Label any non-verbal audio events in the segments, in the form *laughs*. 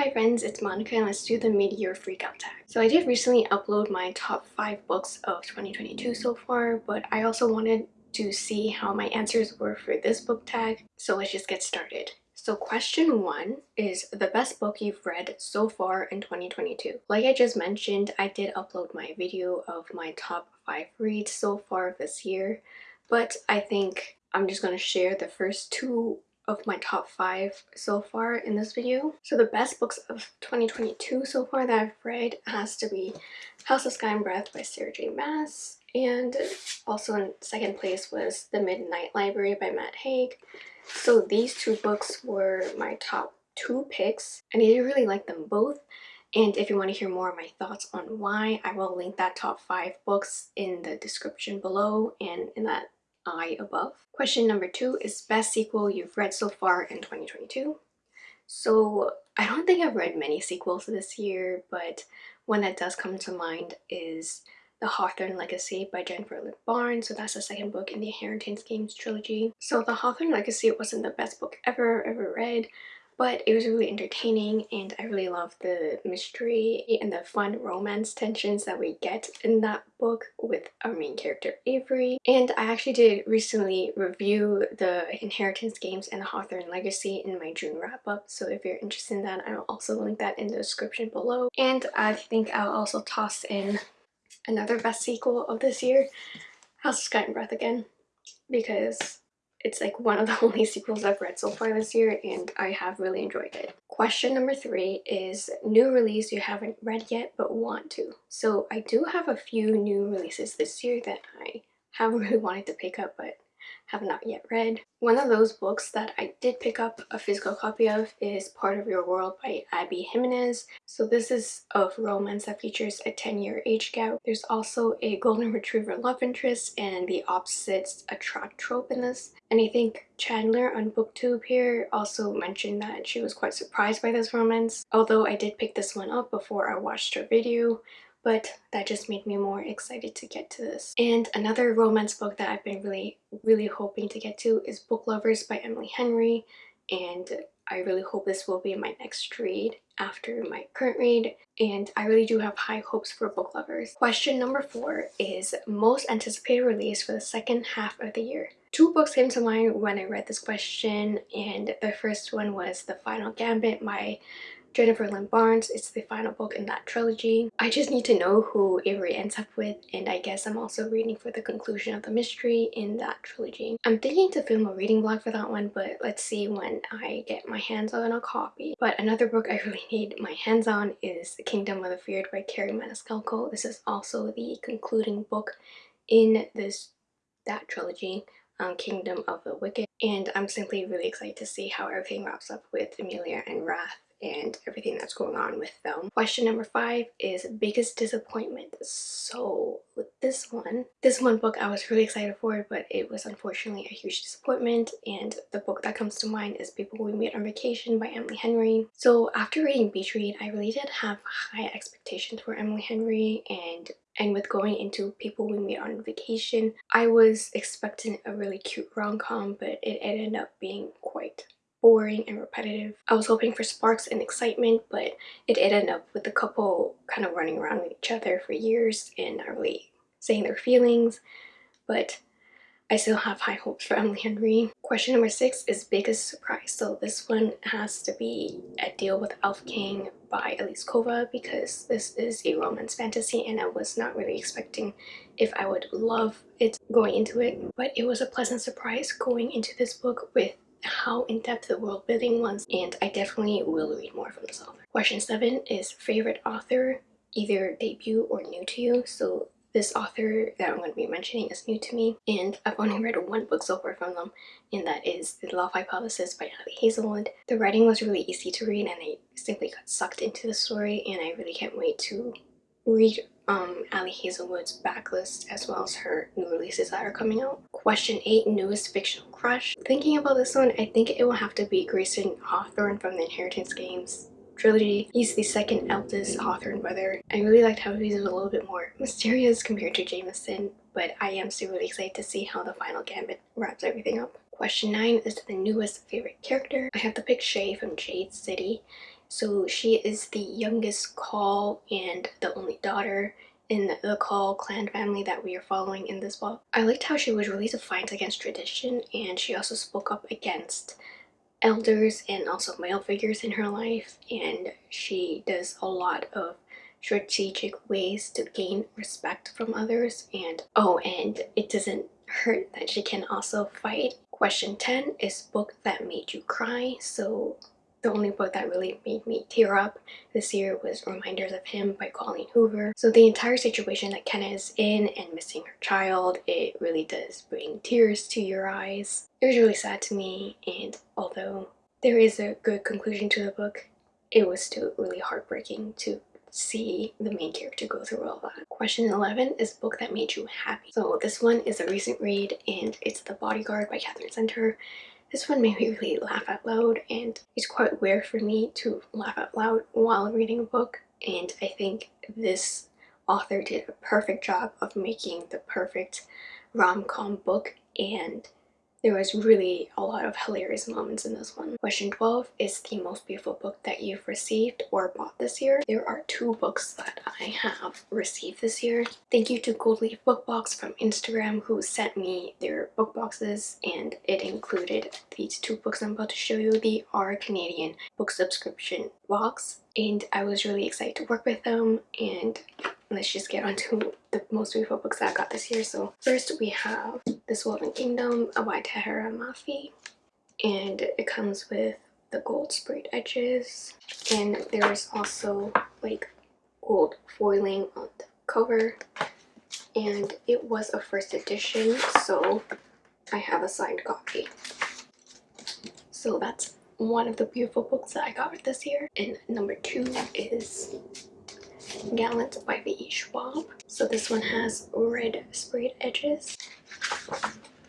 Hi friends, it's Monica and let's do the mid-year freakout tag. So I did recently upload my top 5 books of 2022 so far, but I also wanted to see how my answers were for this book tag, so let's just get started. So question one is the best book you've read so far in 2022. Like I just mentioned, I did upload my video of my top 5 reads so far this year, but I think I'm just going to share the first two of my top five so far in this video. So the best books of 2022 so far that I've read has to be House of Sky and Breath by Sarah J Maas and also in second place was The Midnight Library by Matt Haig. So these two books were my top two picks and I really like them both and if you want to hear more of my thoughts on why, I will link that top five books in the description below and in that eye above. Question number two is best sequel you've read so far in 2022. So I don't think I've read many sequels this year, but one that does come to mind is The Hawthorne Legacy by Jennifer Lynn Barnes. So that's the second book in the Inheritance Games trilogy. So The Hawthorne Legacy wasn't the best book ever, ever read, but it was really entertaining and I really love the mystery and the fun romance tensions that we get in that book with our main character Avery. And I actually did recently review the Inheritance Games and the Hawthorne Legacy in my June wrap-up, so if you're interested in that, I'll also link that in the description below. And I think I'll also toss in another best sequel of this year, House of Sky and Breath again, because it's like one of the *laughs* only sequels I've read so far this year and I have really enjoyed it. Question number three is new release you haven't read yet but want to. So I do have a few new releases this year that I have *laughs* really wanted to pick up but have not yet read. One of those books that I did pick up a physical copy of is Part of Your World by Abby Jimenez. So this is of romance that features a 10-year age gap. There's also a golden retriever love interest and the opposites attract trope in this. And I think Chandler on booktube here also mentioned that she was quite surprised by this romance. Although I did pick this one up before I watched her video, but that just made me more excited to get to this. And another romance book that I've been really, really hoping to get to is Book Lovers by Emily Henry and I really hope this will be my next read after my current read and I really do have high hopes for book lovers. Question number four is most anticipated release for the second half of the year. Two books came to mind when I read this question and the first one was The Final Gambit by Jennifer Lynn Barnes. It's the final book in that trilogy. I just need to know who Avery ends up with and I guess I'm also reading for the conclusion of the mystery in that trilogy. I'm thinking to film a reading vlog for that one but let's see when I get my hands on a copy. But another book I *laughs* really need my hands on is Kingdom of the Feared by Kerri Maniscalco. This is also the concluding book in this that trilogy. Um, Kingdom of the Wicked and I'm simply really excited to see how everything wraps up with Emilia and Wrath and everything that's going on with them. Question number five is biggest disappointment. So with this one, this one book I was really excited for but it was unfortunately a huge disappointment and the book that comes to mind is People We Meet on Vacation by Emily Henry. So after reading Beach Read, I really did have high expectations for Emily Henry and and with going into People We Meet on Vacation, I was expecting a really cute rom-com but it ended up being boring and repetitive. I was hoping for sparks and excitement, but it ended up with the couple kind of running around with each other for years and not really saying their feelings. But I still have high hopes for Emily Henry. Question number six is biggest surprise. So this one has to be A Deal with Elf King by Elise Kova because this is a romance fantasy and I was not really expecting if I would love it going into it. But it was a pleasant surprise going into this book with how in-depth the world building was and I definitely will read more from this author. Question 7 is favorite author, either debut or new to you. So this author that I'm going to be mentioning is new to me and I've only read one book so far from them and that is The Love Hypothesis by Ali Hazelwood. The writing was really easy to read and I simply got sucked into the story and I really can't wait to read um, Ali Hazelwood's backlist as well as her new releases that are coming out. Question 8, newest fictional crush. Thinking about this one, I think it will have to be Grayson Hawthorne from the Inheritance Games trilogy. He's the second eldest Hawthorne brother. I really liked how he's a little bit more mysterious compared to Jameson, but I am still really excited to see how the final gambit wraps everything up. Question 9 is the newest favorite character. I have to pick Shae from Jade City So she is the youngest Kaul and the only daughter in the Kaul clan family that we are following in this book. I liked how she was really defiant against tradition and she also spoke up against elders and also male figures in her life and she does a lot of strategic ways to gain respect from others and oh and it doesn't hurt that she can also fight. Question 10 is book that made you cry so the only book that really made me tear up this year was Reminders of Him by Colleen Hoover. So the entire situation that Kenna is in and missing her child, it really does bring tears to your eyes. It was really sad to me and although there is a good conclusion to the book, it was still really heartbreaking to see the main character go through all that. Question 11 is book that made you happy. So this one is a recent read and it's The Bodyguard by Katherine Center. This one made me really laugh out loud and it's quite rare for me to laugh out loud while reading a book and I think this author did a perfect job of making the perfect rom-com book and there was really a lot of hilarious moments in this one. Question 12 is the most beautiful book that you've received or bought this year. There are two books that I have received this year. Thank you to Gold Leaf Bookbox from Instagram who sent me their book boxes and it included these two books I'm about to show you. They are Canadian book subscription box and I was really excited to work with them and let's just get on to the most beautiful books that I got this year. So first we have This Woven Kingdom by Tahereh Mafi and it comes with the gold sprayed edges and there's also like gold foiling on the cover and it was a first edition so I have a signed copy. So that's one of the beautiful books that I got this year. And number two is Gallant by V.E. Schwab. So this one has red sprayed edges.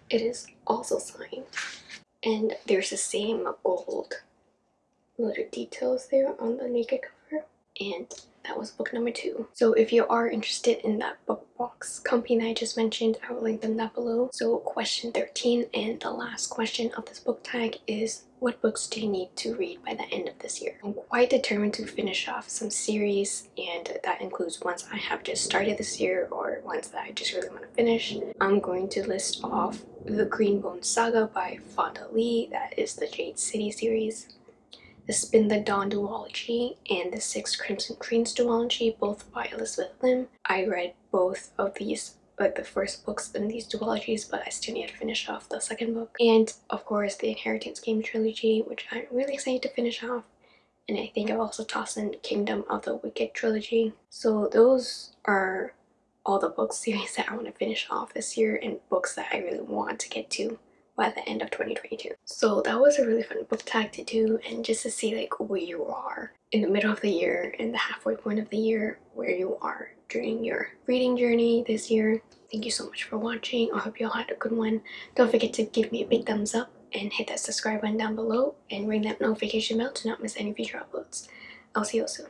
It is also signed. And there's the same gold little details there on the naked cover. And that was book number two. So if you are interested in that book box company I just mentioned, I will link them down below. So question 13 and the last question of this book tag is what books do you need to read by the end of this year? I'm quite determined to finish off some series and that includes ones I have just started this year or ones that I just really want to finish. I'm going to list off the Greenbone Saga by Fonda Lee, that is the Jade City series. The Spin the Dawn duology and the Six Crimson Cranes duology, both by Elizabeth Lim. I read both of these like the first books in these duologies but I still need to finish off the second book. And of course the Inheritance Game trilogy which I'm really excited to finish off. And I think I've also tossed in Kingdom of the Wicked trilogy. So those are all the book series *laughs* that I want to finish off this year and books that I really want to get to by the end of 2022. So that was a really fun book tag to do and just to see like where you are in the middle of the year and the halfway point of the year where you are during your reading journey this year. Thank you so much for watching. I hope you all had a good one. Don't forget to give me a big thumbs up and hit that subscribe button down below and ring that notification bell to not miss any future uploads. I'll see you all soon.